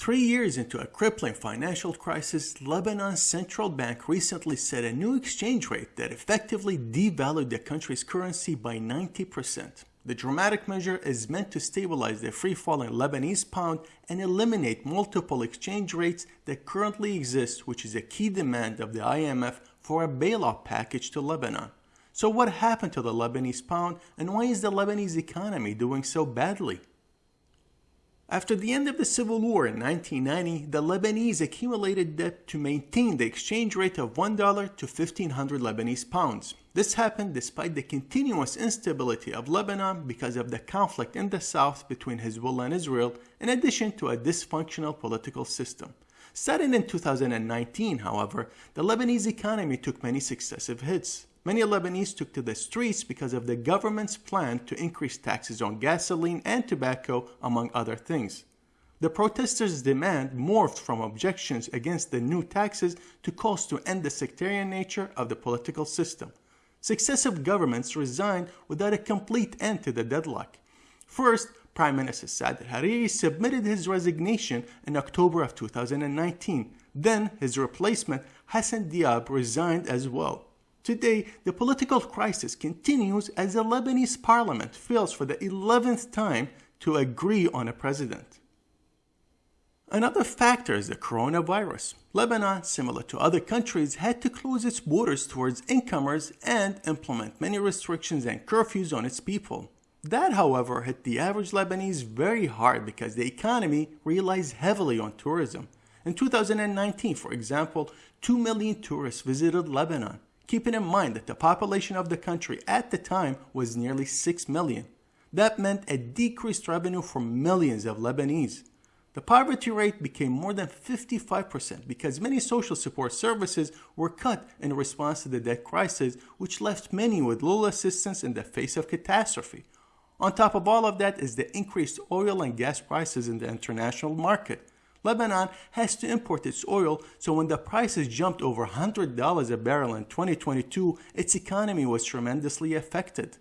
Three years into a crippling financial crisis, Lebanon's central bank recently set a new exchange rate that effectively devalued the country's currency by 90%. The dramatic measure is meant to stabilize the free-falling Lebanese pound and eliminate multiple exchange rates that currently exist, which is a key demand of the IMF for a bailout package to Lebanon. So what happened to the Lebanese pound and why is the Lebanese economy doing so badly? After the end of the Civil War in 1990, the Lebanese accumulated debt to maintain the exchange rate of $1 to 1500 Lebanese pounds. This happened despite the continuous instability of Lebanon because of the conflict in the south between Hezbollah and Israel, in addition to a dysfunctional political system. Starting in 2019, however, the Lebanese economy took many successive hits. Many Lebanese took to the streets because of the government's plan to increase taxes on gasoline and tobacco, among other things. The protesters' demand morphed from objections against the new taxes to calls to end the sectarian nature of the political system. Successive governments resigned without a complete end to the deadlock. First, Prime Minister Saad al-Hariri submitted his resignation in October of 2019. Then his replacement, Hassan Diab, resigned as well. Today, the political crisis continues as the Lebanese parliament fails for the 11th time to agree on a president. Another factor is the coronavirus. Lebanon, similar to other countries, had to close its borders towards incomers and implement many restrictions and curfews on its people. That, however, hit the average Lebanese very hard because the economy relies heavily on tourism. In 2019, for example, 2 million tourists visited Lebanon keeping in mind that the population of the country at the time was nearly 6 million. That meant a decreased revenue for millions of Lebanese. The poverty rate became more than 55% because many social support services were cut in response to the debt crisis, which left many with little assistance in the face of catastrophe. On top of all of that is the increased oil and gas prices in the international market. Lebanon has to import its oil, so when the prices jumped over $100 a barrel in 2022, its economy was tremendously affected.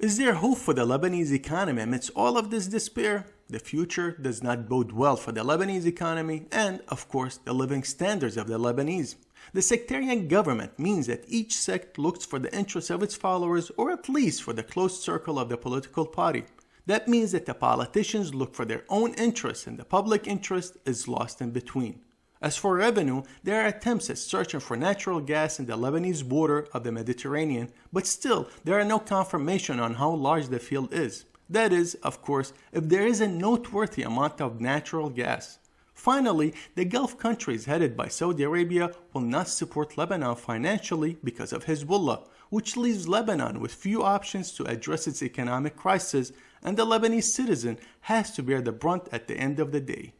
Is there hope for the Lebanese economy amidst all of this despair? The future does not bode well for the Lebanese economy and, of course, the living standards of the Lebanese. The sectarian government means that each sect looks for the interests of its followers or at least for the close circle of the political party. That means that the politicians look for their own interests and the public interest is lost in between. As for revenue, there are attempts at searching for natural gas in the Lebanese border of the Mediterranean, but still there are no confirmation on how large the field is. That is, of course, if there is a noteworthy amount of natural gas. Finally, the Gulf countries headed by Saudi Arabia will not support Lebanon financially because of Hezbollah, which leaves Lebanon with few options to address its economic crisis and the Lebanese citizen has to bear the brunt at the end of the day.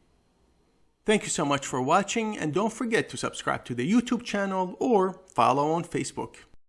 Thank you so much for watching and don't forget to subscribe to the YouTube channel or follow on Facebook.